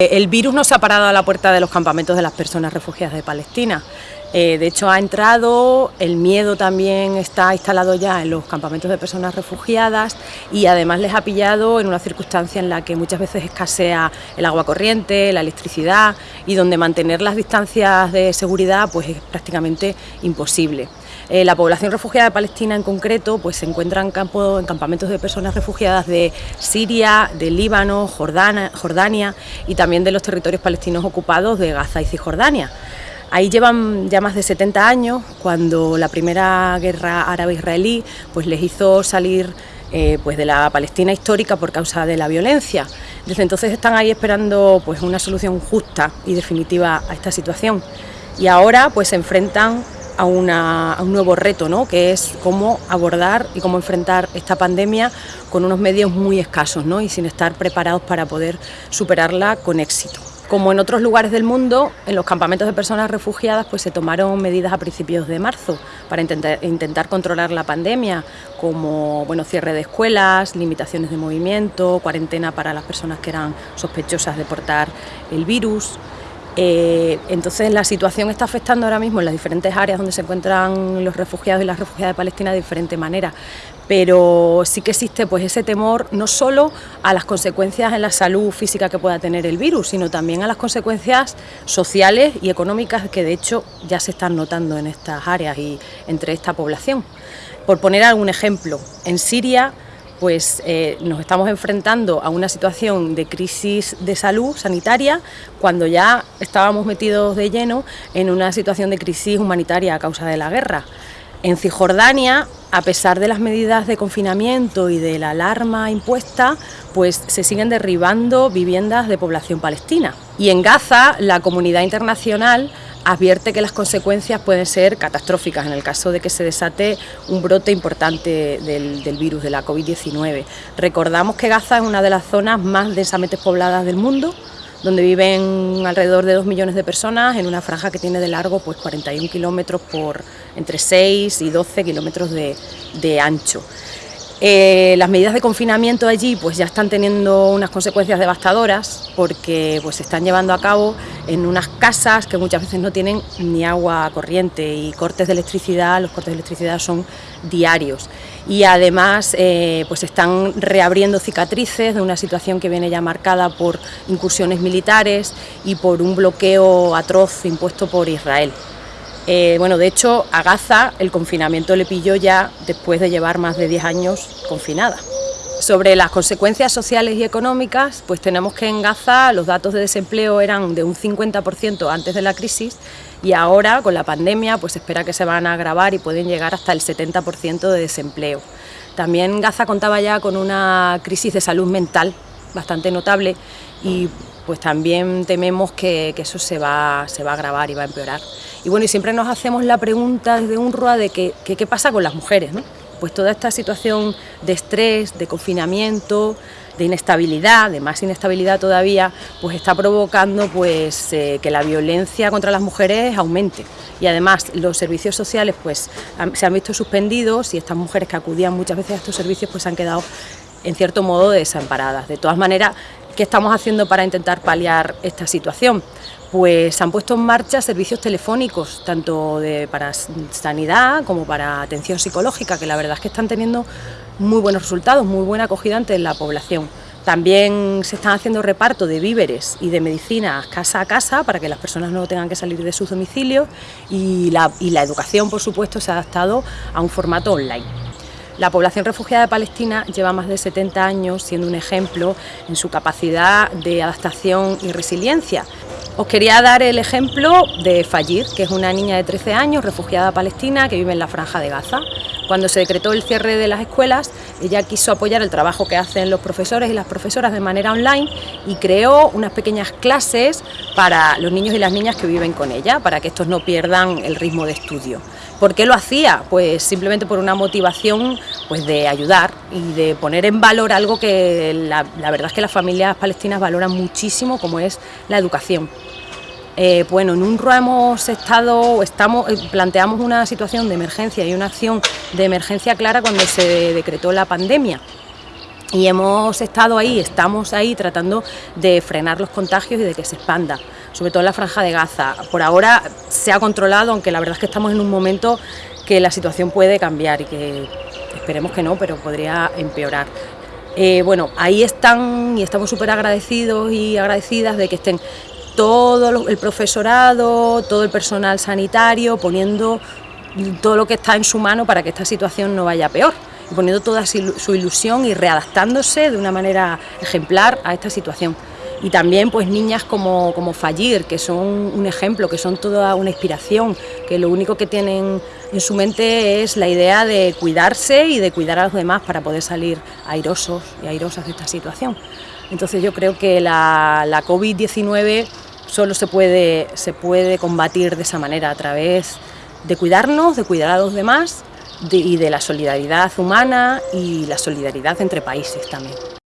El virus no se ha parado a la puerta de los campamentos de las personas refugiadas de Palestina. Eh, de hecho ha entrado, el miedo también está instalado ya en los campamentos de personas refugiadas y además les ha pillado en una circunstancia en la que muchas veces escasea el agua corriente, la electricidad y donde mantener las distancias de seguridad pues es prácticamente imposible. Eh, la población refugiada de Palestina en concreto pues se encuentra en, campo, en campamentos de personas refugiadas de Siria, de Líbano, Jordania, y también de los territorios palestinos ocupados de Gaza y Cisjordania. Ahí llevan ya más de 70 años, cuando la primera guerra árabe-israelí pues les hizo salir eh, pues de la Palestina histórica por causa de la violencia. Desde entonces están ahí esperando pues una solución justa y definitiva a esta situación. Y ahora pues se enfrentan a, un nuevo reto, ¿no? que es cómo abordar y cómo enfrentar esta pandemia con unos medios muy escasos ¿no? y sin estar preparados para poder superarla con éxito. Como en otros lugares del mundo, en los campamentos de personas refugiadas pues se tomaron medidas a principios de marzo para intentar, intentar controlar la pandemia, como bueno, cierre de escuelas, limitaciones de movimiento, cuarentena para las personas que eran sospechosas de portar el virus. Eh, entonces la situación está afectando ahora mismo en las diferentes áreas donde se encuentran los refugiados y las refugiadas de Palestina de diferente manera, pero sí que existe pues ese temor no solo a las consecuencias en la salud física que pueda tener el virus, sino también a las consecuencias sociales y económicas que de hecho ya se están notando en estas áreas y entre esta población. Por poner algún ejemplo, en Siria pues eh, nos estamos enfrentando a una situación de crisis de salud sanitaria cuando ya estábamos metidos de lleno en una situación de crisis humanitaria a causa de la guerra. En Cisjordania, a pesar de las medidas de confinamiento y de la alarma impuesta, pues se siguen derribando viviendas de población palestina. Y en Gaza, la comunidad internacional advierte que las consecuencias pueden ser catastróficas en el caso de que se desate un brote importante del, virus de la COVID-19. Recordamos que Gaza es una de las zonas más densamente pobladas del mundo, donde viven alrededor de 2 millones de personas en una franja que tiene de largo pues 41 kilómetros por entre 6 y 12 kilómetros de ancho. Eh, las medidas de confinamiento allí pues ya están teniendo unas consecuencias devastadoras porque pues se están llevando a cabo en unas casas que muchas veces no tienen ni agua corriente y cortes de electricidad, los cortes de electricidad son diarios y además eh, pues están reabriendo cicatrices de una situación que viene ya marcada por incursiones militares y por un bloqueo atroz impuesto por Israel. Eh, bueno, de hecho, a Gaza el confinamiento le pilló ya después de llevar más de 10 años confinada. Sobre las consecuencias sociales y económicas, pues tenemos que en Gaza los datos de desempleo eran de un 50% antes de la crisis y ahora con la pandemia pues espera que se van a agravar y pueden llegar hasta el 70% de desempleo. También Gaza contaba ya con una crisis de salud mental bastante notable y pues también tememos que, eso se va, a agravar y va a empeorar. Y bueno, y siempre nos hacemos la pregunta desde UNRWA de que, qué pasa con las mujeres, ¿no? Pues toda esta situación de estrés, de confinamiento, de inestabilidad, de más inestabilidad todavía, pues está provocando pues, eh, que la violencia contra las mujeres aumente. Y además los servicios sociales pues, se han visto suspendidos y estas mujeres que acudían muchas veces a estos servicios pues han quedado en cierto modo desamparadas. De todas maneras, ¿qué estamos haciendo para intentar paliar esta situación? Pues se han puesto en marcha servicios telefónicos, tanto para sanidad como para atención psicológica, que la verdad es que están teniendo muy buenos resultados, muy buena acogida ante la población. También se están haciendo reparto de víveres y de medicinas casa a casa para que las personas no tengan que salir de sus domicilios y la educación, por supuesto, se ha adaptado a un formato online. La población refugiada de Palestina lleva más de 70 años siendo un ejemplo en su capacidad de adaptación y resiliencia. Os quería dar el ejemplo de Fayir, que es una niña de 13 años, refugiada palestina, que vive en la Franja de Gaza. Cuando se decretó el cierre de las escuelas, ella quiso apoyar el trabajo que hacen los profesores y las profesoras de manera online y creó unas pequeñas clases para los niños y las niñas que viven con ella, para que estos no pierdan el ritmo de estudio. ¿Por qué lo hacía? Pues simplemente por una motivación pues de ayudar y de poner en valor algo que la, verdad es que las familias palestinas valoran muchísimo, como es la educación. Eh, bueno, en UNRWA hemos estado, estamos, eh, planteamos una situación de emergencia y una acción de emergencia clara cuando se decretó la pandemia. y hemos estado ahí, estamos ahí tratando de frenar los contagios y de que se expanda, sobre todo en la franja de Gaza. Por ahora se ha controlado, aunque la verdad es que estamos en un momento que la situación puede cambiar y que esperemos que no, pero podría empeorar. Eh, bueno, ahí están y estamos súper agradecidos y agradecidas de que estén todo el profesorado, todo el personal sanitario poniendo todo lo que está en su mano para que esta situación no vaya peor poniendo toda su ilusión y readaptándose de una manera ejemplar a esta situación. Y también pues niñas como, como Fallir, que son un ejemplo, que son toda una inspiración, que lo único que tienen en su mente es la idea de cuidarse y de cuidar a los demás para poder salir airosos y airosas de esta situación. Entonces yo creo que la, la COVID-19 solo se puede, se puede combatir de esa manera, a través de cuidarnos, de cuidar a los demás y de la solidaridad humana y la solidaridad entre países también.